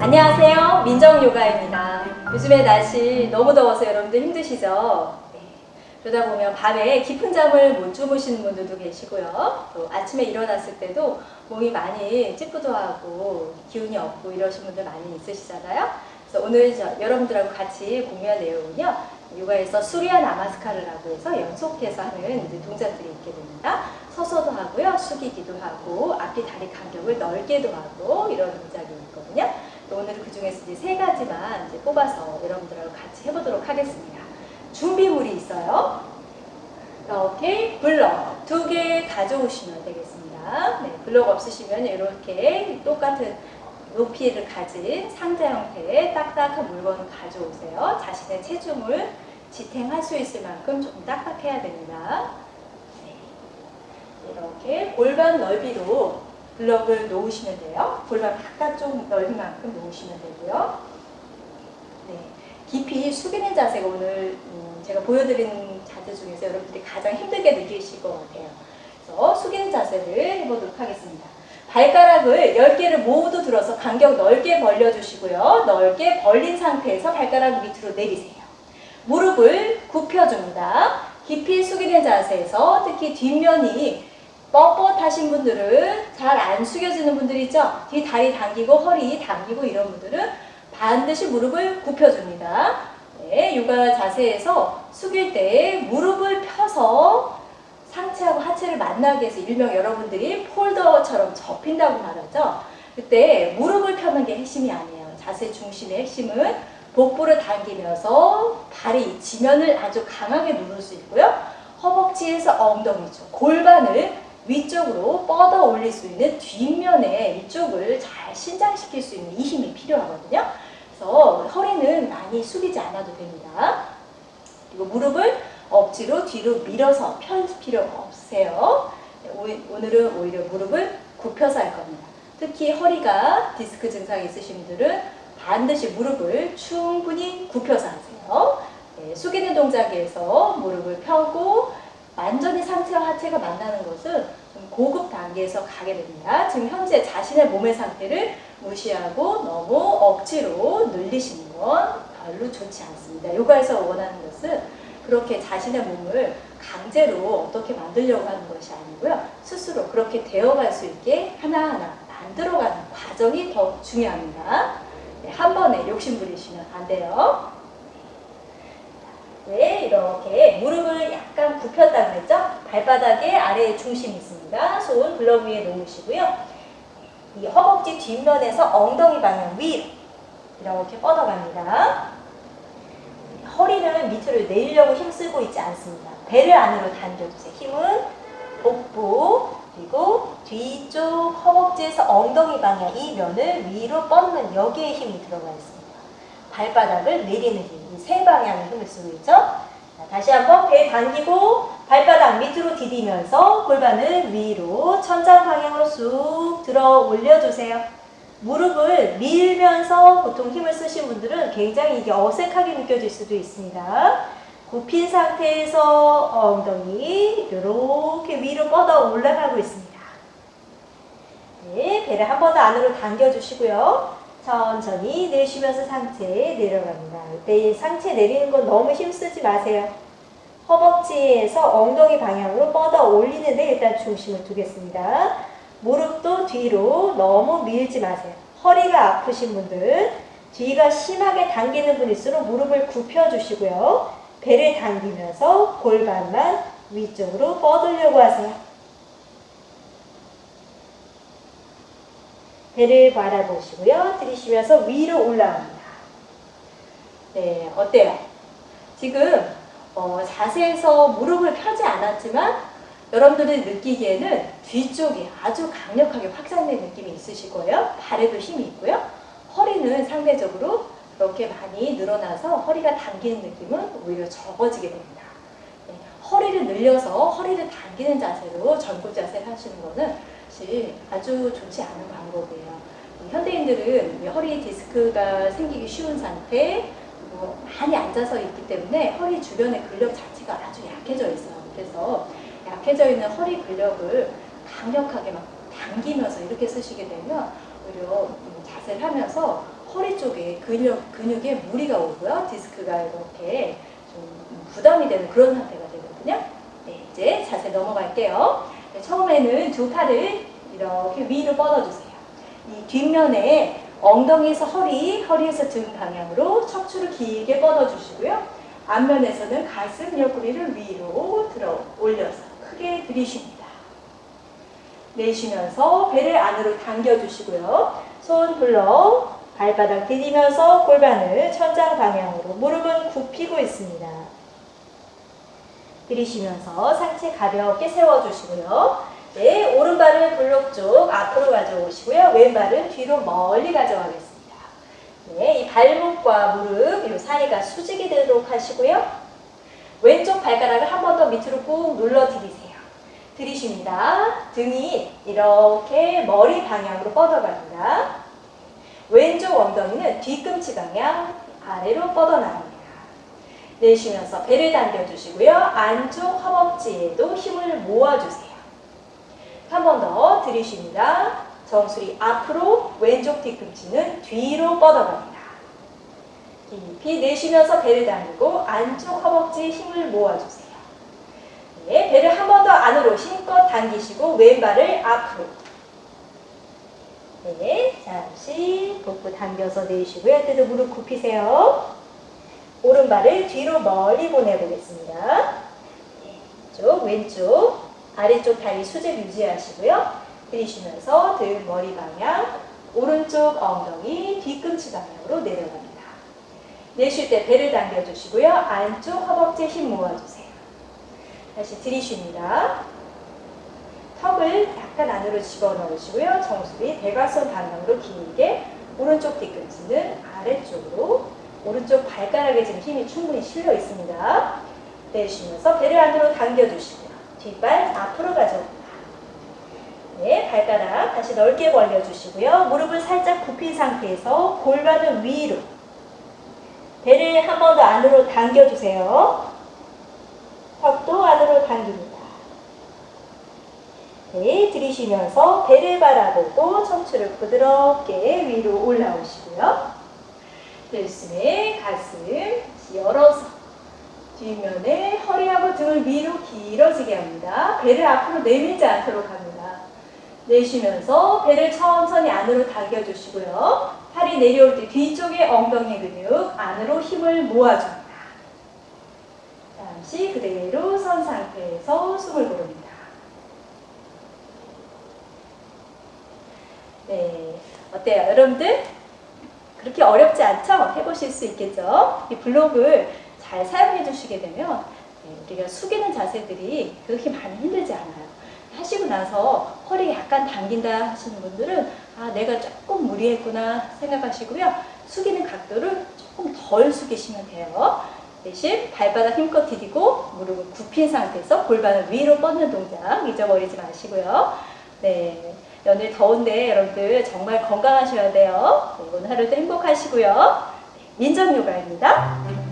안녕하세요. 민정요가입니다. 요즘에 날씨 너무 더워서 여러분들 힘드시죠? 네. 그러다 보면 밤에 깊은 잠을 못 주무시는 분들도 계시고요. 또 아침에 일어났을 때도 몸이 많이 찌뿌둥하고 기운이 없고 이러신 분들 많이 있으시잖아요. 그래서 오늘 저, 여러분들하고 같이 공유할 내용은요. 요가에서 수리아 나마스카르라고 해서 연속해서 하는 동작들이 있게 됩니다. 서서도 하고요. 숙이기도 하고 앞뒤 다리 간격을 넓게도 하고 이런 동작이 있거든요. 오늘은 그 중에서 이제 세 가지만 이제 뽑아서 여러분들하고 같이 해보도록 하겠습니다. 준비물이 있어요. 이렇게 블럭 두 개 가져오시면 되겠습니다. 네, 블럭 없으시면 이렇게 똑같은 높이를 가진 상자 형태의 딱딱한 물건을 가져오세요. 자신의 체중을 지탱할 수 있을 만큼 조금 딱딱해야 됩니다. 네. 이렇게 골반 넓이로 블럭을 놓으시면 돼요. 골반 바깥쪽 넓이 만큼 놓으시면 되고요. 네. 깊이 숙이는 자세가 오늘 음, 제가 보여드리는 자세 중에서 여러분들이 가장 힘들게 느끼실 것 같아요. 그래서 숙이는 자세를 해보도록 하겠습니다. 발가락을 10개를 모두 들어서 간격 넓게 벌려주시고요. 넓게 벌린 상태에서 발가락 밑으로 내리세요. 무릎을 굽혀줍니다. 깊이 숙이는 자세에서 특히 뒷면이 뻣뻣하신 분들은 잘 안 숙여지는 분들 있죠? 뒤 다리 당기고 허리 당기고 이런 분들은 반드시 무릎을 굽혀줍니다. 네, 요가 자세에서 숙일 때 무릎을 펴서 상체하고 하체를 만나게 해서 일명 여러분들이 폴더처럼 접힌다고 말하죠. 그때 무릎을 펴는 게 핵심이 아니에요. 자세 중심의 핵심은 복부를 당기면서 발이 지면을 아주 강하게 누를 수 있고요. 허벅지에서 엉덩이죠. 골반을 위쪽으로 뻗어 올릴 수 있는 뒷면에 이쪽을 잘 신장시킬 수 있는 이 힘이 필요하거든요. 그래서 허리는 많이 숙이지 않아도 됩니다. 그리고 무릎을 억지로 뒤로 밀어서 펼 필요가 없으세요. 오늘은 오히려 무릎을 굽혀서 할 겁니다. 특히 허리가 디스크 증상이 있으신 분들은 반드시 무릎을 충분히 굽혀서 하세요. 네, 숙이는 동작에서 무릎을 펴고 완전히 상체와 하체가 만나는 것은 좀 고급 단계에서 가게 됩니다. 지금 현재 자신의 몸의 상태를 무시하고 너무 억지로 늘리시는 건 별로 좋지 않습니다. 요가에서 원하는 것은 그렇게 자신의 몸을 강제로 어떻게 만들려고 하는 것이 아니고요. 스스로 그렇게 되어갈 수 있게 하나하나 만들어가는 과정이 더 중요합니다. 네, 한 번에 욕심 부리시면 안 돼요. 네, 이렇게 무릎을 약간 굽혔다 그랬죠? 발바닥에 아래에 중심이 있습니다. 손 블럭 위에 놓으시고요. 이 허벅지 뒷면에서 엉덩이 방향 위 이렇게 뻗어갑니다. 허리를 밑으로 내리려고 힘쓰고 있지 않습니다. 배를 안으로 당겨주세요. 힘은 복부 그리고 뒤쪽 허벅지에서 엉덩이 방향 이 면을 위로 뻗는 여기에 힘이 들어가 있습니다. 발바닥을 내리는 힘, 이세 방향의 힘을 쓰고 있죠. 자, 다시 한번 배 당기고 발바닥 밑으로 디디면서 골반을 위로 천장 방향으로 쑥 들어 올려주세요. 무릎을 밀면서 보통 힘을 쓰신 분들은 굉장히 이게 어색하게 느껴질 수도 있습니다. 굽힌 상태에서 엉덩이 이렇게 위로 뻗어 올라가고 있습니다. 네, 배를 한 번 더 안으로 당겨주시고요. 천천히 내쉬면서 상체 내려갑니다. 이때 상체 내리는 건 너무 힘쓰지 마세요. 허벅지에서 엉덩이 방향으로 뻗어 올리는데 일단 중심을 두겠습니다. 무릎도 뒤로 너무 밀지 마세요. 허리가 아프신 분들 뒤가 심하게 당기는 분일수록 무릎을 굽혀주시고요. 배를 당기면서 골반만 위쪽으로 뻗으려고 하세요. 배를 바라보시고요. 들이쉬면서 위로 올라갑니다. 네, 어때요? 지금 어, 자세에서 무릎을 펴지 않았지만 여러분들이 느끼기에는 뒤쪽이 아주 강력하게 확장된 느낌이 있으실 거예요. 발에도 힘이 있고요. 허리는 상대적으로 그렇게 많이 늘어나서 허리가 당기는 느낌은 오히려 적어지게 됩니다. 네, 허리를 늘려서 허리를 당기는 자세로 전굽 자세를 하시는 거는 사실 아주 좋지 않은 방법이에요. 현대인들은 허리 디스크가 생기기 쉬운 상태, 뭐 많이 앉아서 있기 때문에 허리 주변의 근력 자체가 아주 약해져 있어요. 그래서 약해져 있는 허리 근력을 강력하게 막 당기면서 이렇게 쓰시게 되면 오히려 자세를 하면서 허리 쪽에 근육, 근육에 무리가 오고요. 디스크가 이렇게 좀 부담이 되는 그런 상태가 되거든요. 네, 이제 자세 넘어갈게요. 네, 처음에는 두 팔을 이렇게 위로 뻗어주세요. 이 뒷면에 엉덩이에서 허리, 허리에서 등 방향으로 척추를 길게 뻗어주시고요. 앞면에서는 가슴 옆구리를 위로 들어 올려서 크게 들이쉽니다. 내쉬면서 배를 안으로 당겨주시고요. 손 불러 발바닥 디디면서 골반을 천장 방향으로 무릎은 굽히고 있습니다. 들이쉬면서 상체 가볍게 세워주시고요. 네, 오른발을 블록 쪽 앞으로 가져오시고요. 왼발은 뒤로 멀리 가져가겠습니다. 네, 이 발목과 무릎 이 사이가 수직이 되도록 하시고요. 왼쪽 발가락을 한 번 더 밑으로 꾹 눌러 들이세요. 들이쉽니다. 등이 이렇게 머리 방향으로 뻗어갑니다. 왼쪽 엉덩이는 뒤꿈치 방향 아래로 뻗어나갑니다. 내쉬면서 배를 당겨주시고요. 안쪽 허벅지에도 힘을 모아주세요. 한 번 더 들이쉽니다. 정수리 앞으로 왼쪽 뒤꿈치는 뒤로 뻗어갑니다. 깊이 내쉬면서 배를 당기고 안쪽 허벅지에 힘을 모아주세요. 네, 배를 한 번 더 안으로 힘껏 당기시고 왼발을 앞으로 네, 잠시 복부 당겨서 내쉬고요. 때도 무릎 굽히세요. 오른발을 뒤로 멀리 보내보겠습니다. 네, 쪽 왼쪽 아래쪽 다리 수직 유지하시고요. 들이쉬면서 등 머리 방향 오른쪽 엉덩이 뒤꿈치 방향으로 내려갑니다. 내쉴 때 배를 당겨주시고요. 안쪽 허벅지에 힘 모아주세요. 다시 들이쉽니다. 턱을 약간 안으로 집어넣으시고요. 정수리 대각선 방향으로 길게 오른쪽 뒤꿈치는 아래쪽으로 오른쪽 발가락에 지금 힘이 충분히 실려 있습니다. 내쉬면서 배를 안으로 당겨주시고요. 뒷발 앞으로 가져옵니다. 네, 발가락 다시 넓게 벌려주시고요. 무릎을 살짝 굽힌 상태에서 골반을 위로 배를 한 번 더 안으로 당겨주세요. 턱도 안으로 당깁니다. 네, 들이쉬면서 배를 바라보고 척추를 부드럽게 위로 올라오시고요. 들숨에 가슴 열어서 뒷면에 허리하고 등을 위로 길어지게 합니다. 배를 앞으로 내밀지 않도록 합니다. 내쉬면서 배를 천천히 안으로 당겨주시고요. 팔이 내려올 때 뒤쪽에 엉덩이 근육 안으로 힘을 모아줍니다. 잠시 그대로 선 상태에서 숨을 고릅니다. 네, 어때요? 여러분들? 그렇게 어렵지 않죠? 해보실 수 있겠죠? 이 블록을 잘 사용해 주시게 되면 네, 우리가 숙이는 자세들이 그렇게 많이 힘들지 않아요. 하시고 나서 허리 약간 당긴다 하시는 분들은 아 내가 조금 무리했구나 생각하시고요. 숙이는 각도를 조금 덜 숙이시면 돼요. 대신 발바닥 힘껏 디디고 무릎을 굽힌 상태에서 골반을 위로 뻗는 동작 잊어버리지 마시고요. 네. 연일 더운데 여러분들 정말 건강하셔야 돼요. 이번 하루도 행복하시고요. 민정 요가입니다.